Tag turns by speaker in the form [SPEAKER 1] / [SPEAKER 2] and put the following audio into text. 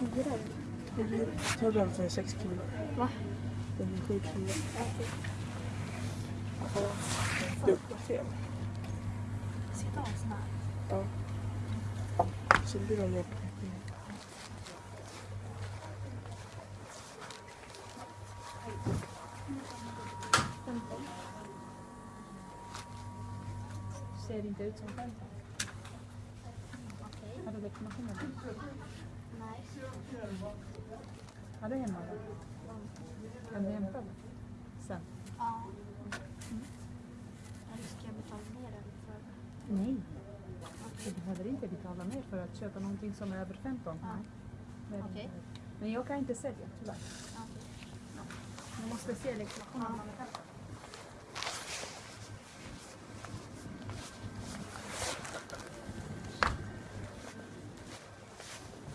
[SPEAKER 1] Hyra den.
[SPEAKER 2] Ta den för 6 kilo.
[SPEAKER 1] Va?
[SPEAKER 2] Den är 7 kilo.
[SPEAKER 1] Okej.
[SPEAKER 2] Det var fel.
[SPEAKER 1] Ska jag ta en sån här?
[SPEAKER 2] Ja. Så blir de på
[SPEAKER 3] Ser inte ut som 15.
[SPEAKER 1] Okej.
[SPEAKER 3] Har du legitimation eller?
[SPEAKER 1] Nej.
[SPEAKER 3] Har du hemma då? Kan du hämta den? Sen?
[SPEAKER 1] Ja. Eller ska jag betala mer eller för?
[SPEAKER 3] Nej. Du behöver inte betala mer för att köpa någonting som är över 15.
[SPEAKER 1] Ja.
[SPEAKER 3] Nej. Det är inte. Men jag kan inte sälja tyvärr.
[SPEAKER 1] Okej.
[SPEAKER 3] Du måste se legitimationen.